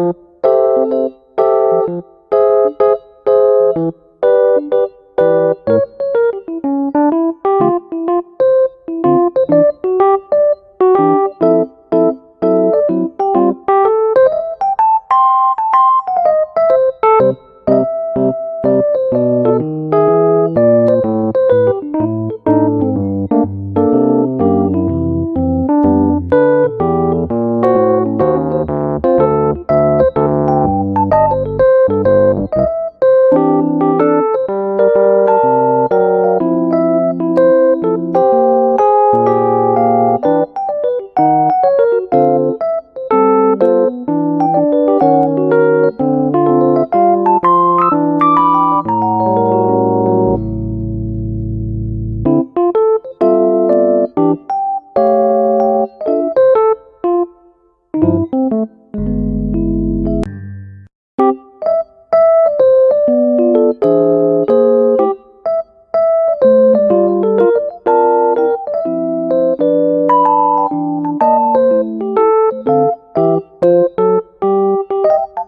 You